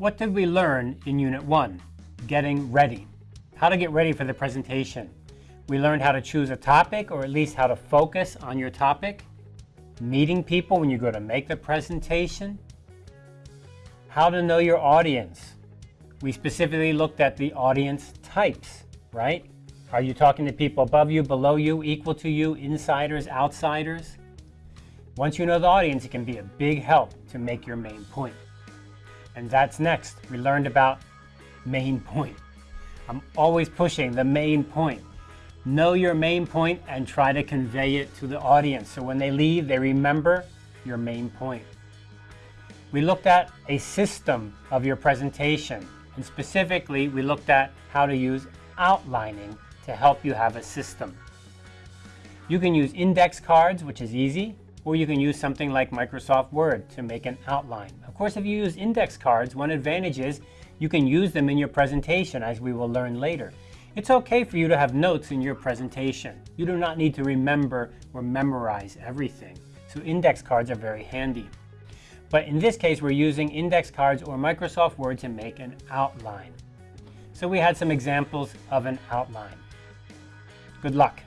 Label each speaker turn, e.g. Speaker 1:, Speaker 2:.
Speaker 1: What did we learn in Unit 1? Getting ready. How to get ready for the presentation. We learned how to choose a topic, or at least how to focus on your topic. Meeting people when you go to make the presentation. How to know your audience. We specifically looked at the audience types, right? Are you talking to people above you, below you, equal to you, insiders, outsiders? Once you know the audience, it can be a big help to make your main point. And that's next. We learned about main point. I'm always pushing the main point. Know your main point and try to convey it to the audience. So when they leave, they remember your main point. We looked at a system of your presentation. And specifically, we looked at how to use outlining to help you have a system. You can use index cards, which is easy, or you can use something like Microsoft Word to make an outline. Of course, if you use index cards, one advantage is you can use them in your presentation, as we will learn later. It's okay for you to have notes in your presentation. You do not need to remember or memorize everything. So index cards are very handy. But in this case, we're using index cards or Microsoft Word to make an outline. So we had some examples of an outline. Good luck.